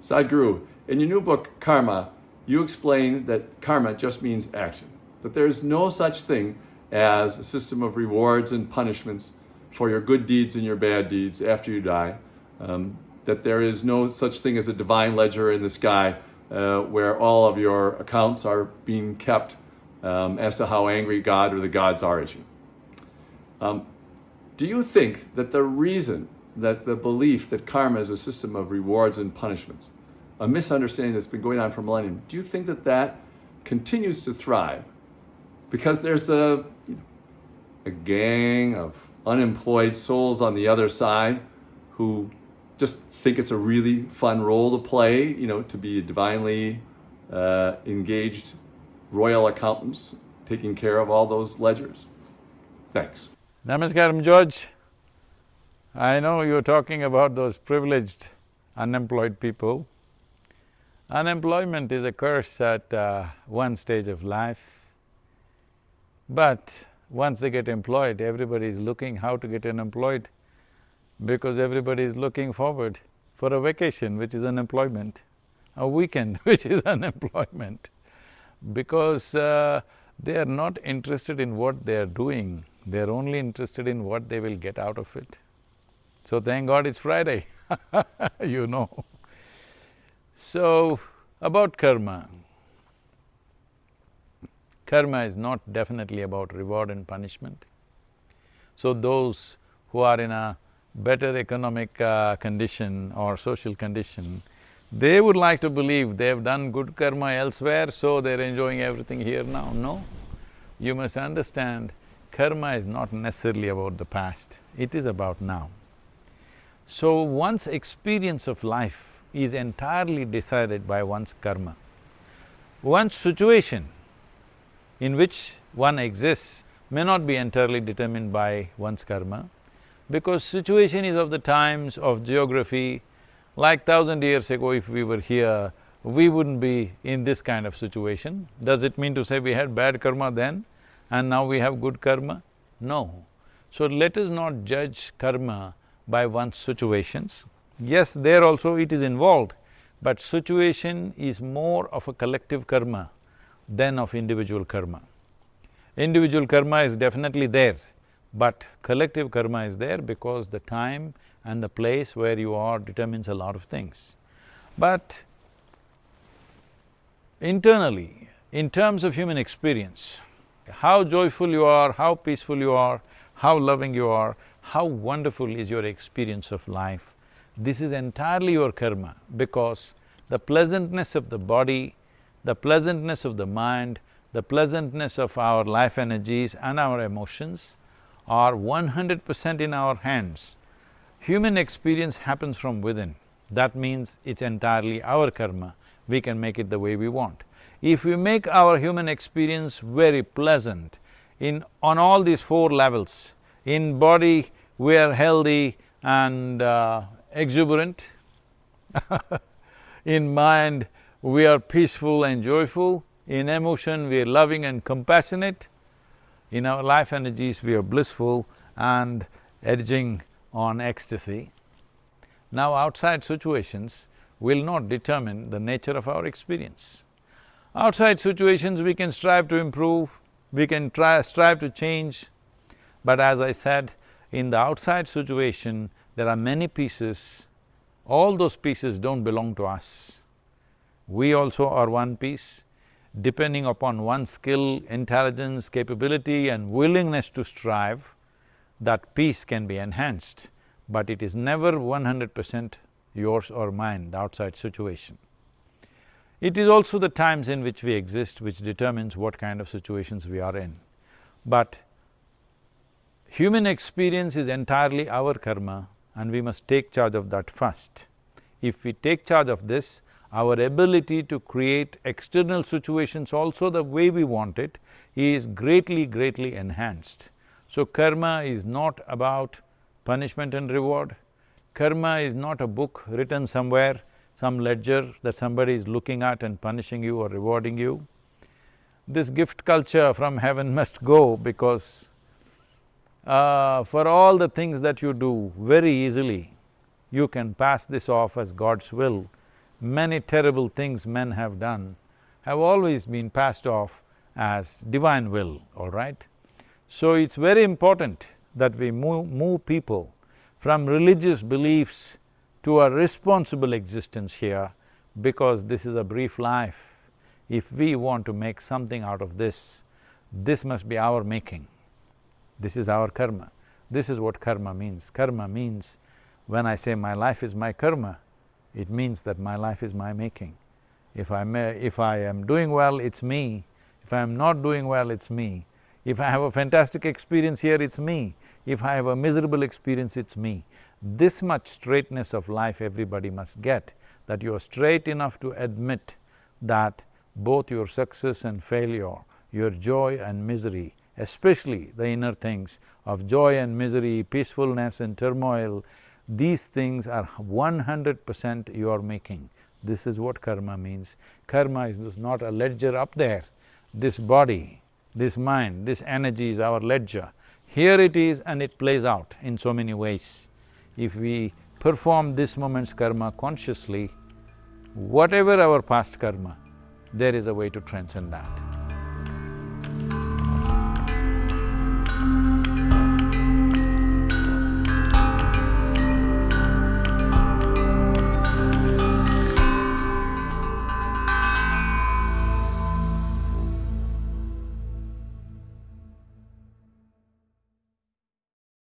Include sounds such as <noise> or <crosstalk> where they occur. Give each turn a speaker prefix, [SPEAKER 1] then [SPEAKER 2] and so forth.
[SPEAKER 1] Sadhguru, in your new book, Karma, you explain that karma just means action, that there's no such thing as a system of rewards and punishments for your good deeds and your bad deeds after you die, um, that there is no such thing as a divine ledger in the sky uh, where all of your accounts are being kept um, as to how angry God or the gods are at you. Um, do you think that the reason that the belief that karma is a system of rewards and punishments, a misunderstanding that's been going on for millennium, do you think that that continues to thrive because there's a, you know, a gang of unemployed souls on the other side who just think it's a really fun role to play, you know, to be divinely uh, engaged royal accountants taking care of all those ledgers. Thanks.
[SPEAKER 2] Namaskaram, George. I know you're talking about those privileged unemployed people. Unemployment is a curse at uh, one stage of life. But once they get employed, everybody is looking how to get unemployed because everybody is looking forward for a vacation, which is unemployment, a weekend, <laughs> which is unemployment, because uh, they are not interested in what they are doing, they are only interested in what they will get out of it. So thank God it's Friday <laughs> you know. So, about karma. Karma is not definitely about reward and punishment. So those who are in a better economic uh, condition or social condition, they would like to believe they've done good karma elsewhere, so they're enjoying everything here now. No. You must understand, karma is not necessarily about the past, it is about now. So one's experience of life is entirely decided by one's karma. One's situation in which one exists may not be entirely determined by one's karma, because situation is of the times of geography, like thousand years ago if we were here, we wouldn't be in this kind of situation. Does it mean to say we had bad karma then and now we have good karma? No. So let us not judge karma by one's situations. Yes, there also it is involved, but situation is more of a collective karma than of individual karma. Individual karma is definitely there, but collective karma is there because the time and the place where you are determines a lot of things. But internally, in terms of human experience, how joyful you are, how peaceful you are, how loving you are, how wonderful is your experience of life. This is entirely your karma because the pleasantness of the body, the pleasantness of the mind, the pleasantness of our life energies and our emotions are one hundred percent in our hands. Human experience happens from within, that means it's entirely our karma, we can make it the way we want. If we make our human experience very pleasant in… on all these four levels, in body, we are healthy and uh, exuberant. <laughs> in mind, we are peaceful and joyful. In emotion, we are loving and compassionate. In our life energies, we are blissful and edging on ecstasy. Now, outside situations will not determine the nature of our experience. Outside situations, we can strive to improve, we can try… strive to change, but as I said, in the outside situation, there are many pieces, all those pieces don't belong to us. We also are one piece. Depending upon one's skill, intelligence, capability and willingness to strive, that piece can be enhanced, but it is never one hundred percent yours or mine, the outside situation. It is also the times in which we exist which determines what kind of situations we are in. But Human experience is entirely our karma and we must take charge of that first. If we take charge of this, our ability to create external situations also the way we want it is greatly, greatly enhanced. So karma is not about punishment and reward. Karma is not a book written somewhere, some ledger that somebody is looking at and punishing you or rewarding you. This gift culture from heaven <laughs> must go because uh, for all the things that you do very easily, you can pass this off as God's will many terrible things men have done have always been passed off as divine will, all right? So it's very important that we move, move people from religious beliefs to a responsible existence here because this is a brief life. If we want to make something out of this, this must be our making. This is our karma. This is what karma means. Karma means, when I say my life is my karma, it means that my life is my making. If I may… if I am doing well, it's me. If I am not doing well, it's me. If I have a fantastic experience here, it's me. If I have a miserable experience, it's me. This much straightness of life everybody must get, that you're straight enough to admit that both your success and failure, your joy and misery, especially the inner things of joy and misery, peacefulness and turmoil, these things are one hundred percent your making. This is what karma means. Karma is not a ledger up there. This body, this mind, this energy is our ledger. Here it is and it plays out in so many ways. If we perform this moment's karma consciously, whatever our past karma, there is a way to transcend that.